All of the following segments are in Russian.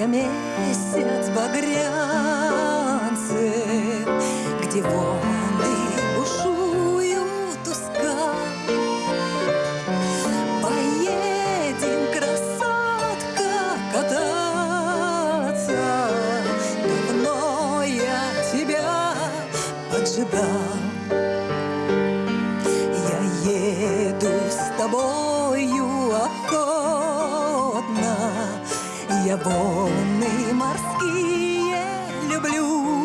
Взвился месяц багрянцем, Где волны бушуют уска. Поедем, красотка, кататься, Давно я тебя поджидал. Я еду с тобою охотно, я волны морские люблю.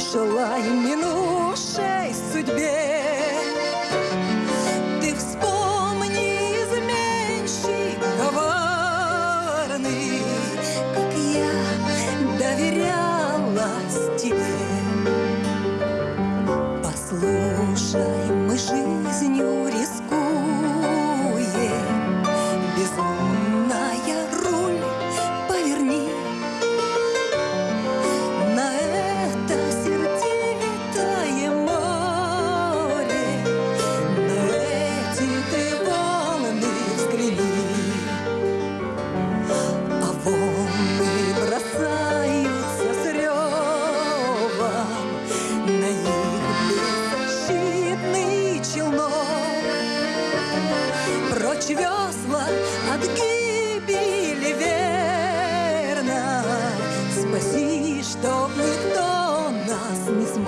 желаем минувшей судьбе. Ты вспомни изменщик коварный, как я доверялась тебе. Послушай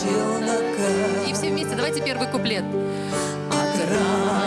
челнока. И все вместе давайте первый куплет. От ран